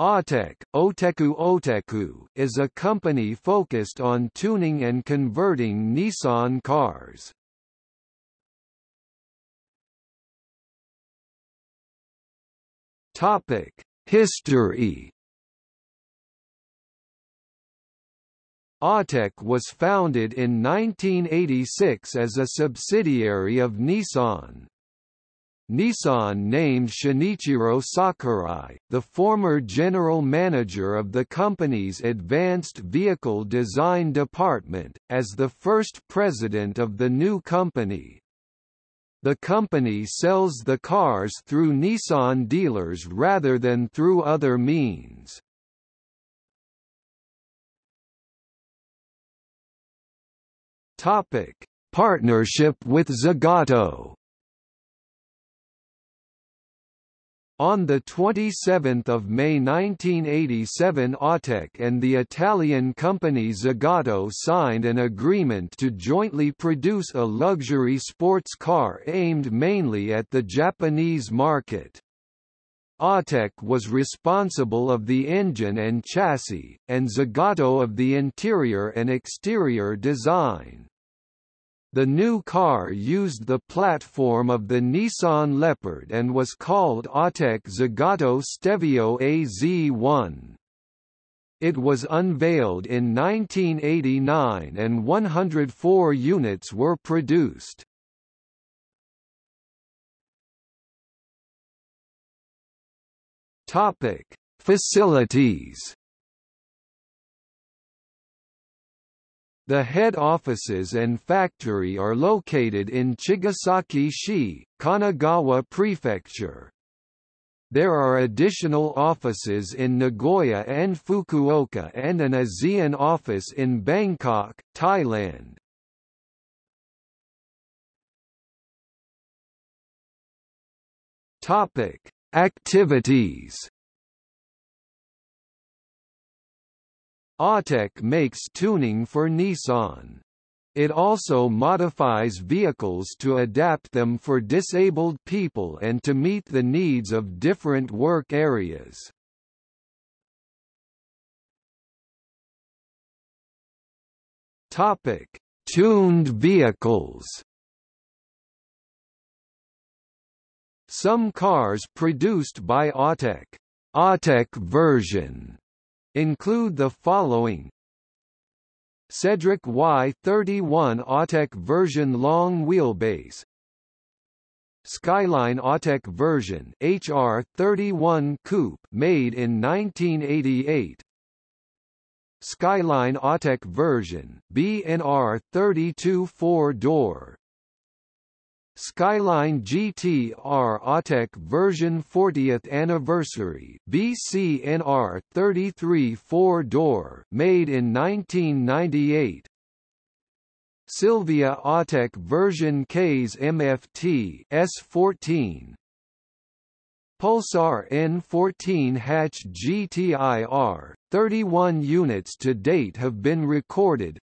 Autech, Oteku Oteku is a company focused on tuning and converting Nissan cars. Topic: History. Autech was founded in 1986 as a subsidiary of Nissan. Nissan named Shinichiro Sakurai, the former general manager of the company's Advanced Vehicle Design Department, as the first president of the new company. The company sells the cars through Nissan dealers rather than through other means. Topic: Partnership with Zagato On 27 May 1987 Autech and the Italian company Zagato signed an agreement to jointly produce a luxury sports car aimed mainly at the Japanese market. Autech was responsible of the engine and chassis, and Zagato of the interior and exterior design. The new car used the platform of the Nissan Leopard and was called Autech Zagato Stelvio AZ1. It was unveiled in 1989 and 104 units were produced. Topic: Facilities The head offices and factory are located in Chigasaki-shi, Kanagawa Prefecture. There are additional offices in Nagoya and Fukuoka and an ASEAN office in Bangkok, Thailand. Topic: Activities Autech makes tuning for Nissan. It also modifies vehicles to adapt them for disabled people and to meet the needs of different work areas. Topic: Tuned vehicles. Some cars produced by Autech, Autech version include the following. Cedric Y31 Autech version long wheelbase. Skyline Autech version HR31 coupe made in 1988 Skyline Autech version BNR 32 four-door Skyline GT-R Autech version 40th anniversary BCNR 33 4-door made in 1998 Silvia Autech version Ks MFT S14 Pulsar N14 hatch GTIR 31 units to date have been recorded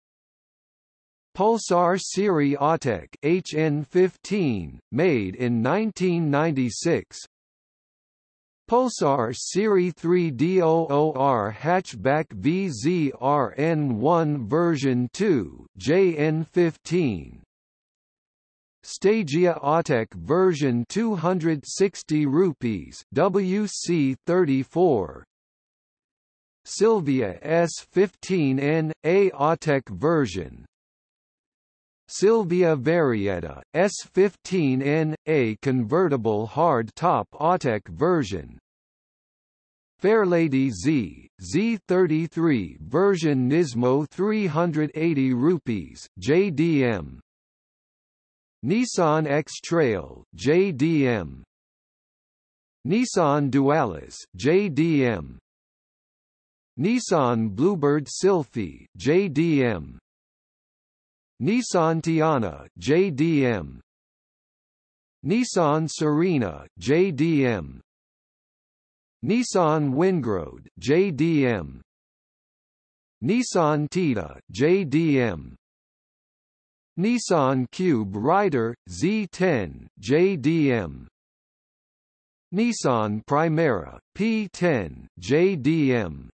Pulsar Serie Autech HN15, made in 1996. Pulsar Serie 3DOOR hatchback VZRN1 version 2 JN15. Stagea Autech version 260 rupees WC34 Silvia S15N A Autech version Silvia Varietta, S15N, a convertible hard-top Autech version. Fairlady Z, Z33 version Nismo 380 rupees, JDM. Nissan X-Trail, JDM. Nissan Dualis, JDM. Nissan Bluebird Sylphy, JDM. Nissan Teana JDM Nissan Serena JDM Nissan Wingroad JDM Nissan Tiida JDM Nissan Cube Rider Z10 JDM Nissan Primera, P10, JDM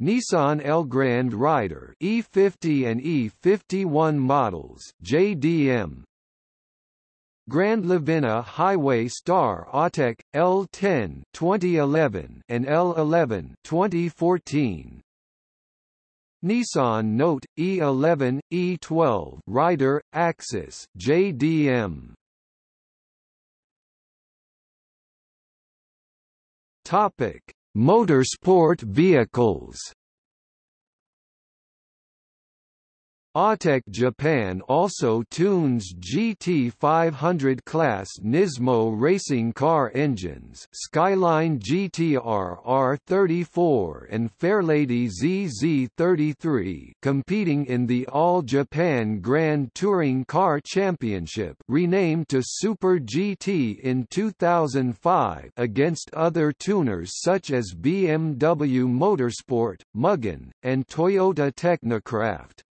Nissan Elgrand Rider E50 and E51 models JDM Grand Livina Highway Star Autech L10 2011 and L11 2014 Nissan Note E11 E12 Rider Axis JDM Topic Motorsport vehicles Autech Japan also tunes GT500 class Nismo racing car engines Skyline GTR R34 and Fairlady ZZ33 competing in the All Japan Grand Touring Car Championship renamed to Super GT in 2005 against other tuners such as BMW Motorsport, Mugen, and Toyota Technocraft.